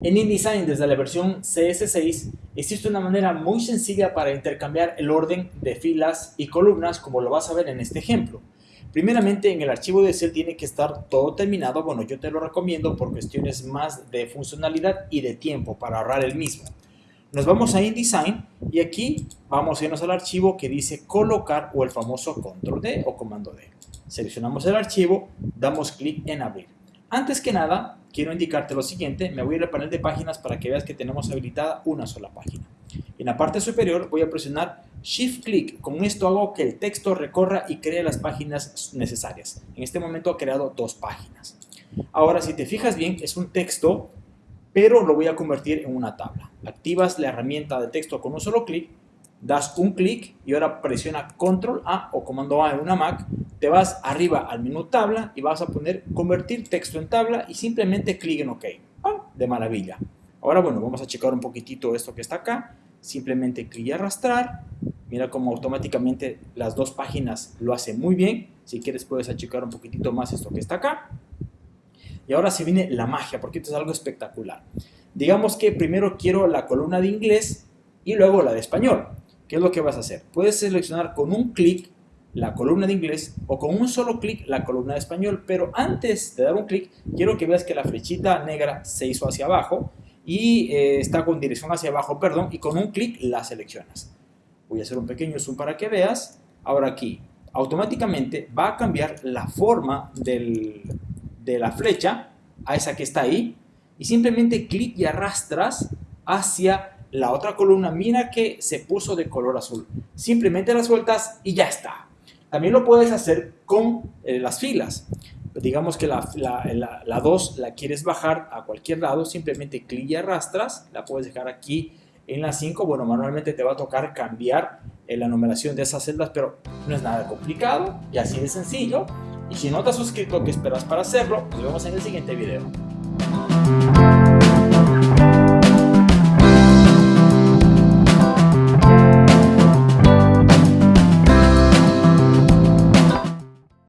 En InDesign, desde la versión CS6, existe una manera muy sencilla para intercambiar el orden de filas y columnas, como lo vas a ver en este ejemplo. Primeramente, en el archivo de Excel tiene que estar todo terminado. Bueno, yo te lo recomiendo por cuestiones más de funcionalidad y de tiempo para ahorrar el mismo. Nos vamos a InDesign y aquí vamos a irnos al archivo que dice colocar o el famoso control D o comando D. Seleccionamos el archivo, damos clic en abrir. Antes que nada, quiero indicarte lo siguiente, me voy a ir al panel de páginas para que veas que tenemos habilitada una sola página. En la parte superior voy a presionar Shift Click, con esto hago que el texto recorra y cree las páginas necesarias. En este momento ha creado dos páginas. Ahora, si te fijas bien, es un texto pero lo voy a convertir en una tabla. Activas la herramienta de texto con un solo clic, das un clic y ahora presiona Control A o Comando A en una Mac, te vas arriba al menú tabla y vas a poner convertir texto en tabla y simplemente clic en OK. De maravilla. Ahora bueno, vamos a checar un poquitito esto que está acá. Simplemente clic y arrastrar. Mira cómo automáticamente las dos páginas lo hace muy bien. Si quieres puedes achicar un poquitito más esto que está acá. Y ahora se viene la magia, porque esto es algo espectacular. Digamos que primero quiero la columna de inglés y luego la de español. ¿Qué es lo que vas a hacer? Puedes seleccionar con un clic la columna de inglés o con un solo clic la columna de español, pero antes de dar un clic quiero que veas que la flechita negra se hizo hacia abajo y eh, está con dirección hacia abajo, perdón, y con un clic la seleccionas. Voy a hacer un pequeño zoom para que veas. Ahora aquí, automáticamente va a cambiar la forma del, de la flecha a esa que está ahí y simplemente clic y arrastras hacia la otra columna. Mira que se puso de color azul. Simplemente la sueltas y ya está. También lo puedes hacer con eh, las filas. Digamos que la 2 la, la, la, quieres bajar a cualquier lado, simplemente clic y arrastras. La puedes dejar aquí en la 5. Bueno, manualmente te va a tocar cambiar eh, la numeración de esas celdas, pero no es nada complicado y así de sencillo. Y si no te has suscrito, ¿qué esperas para hacerlo? Nos vemos en el siguiente video.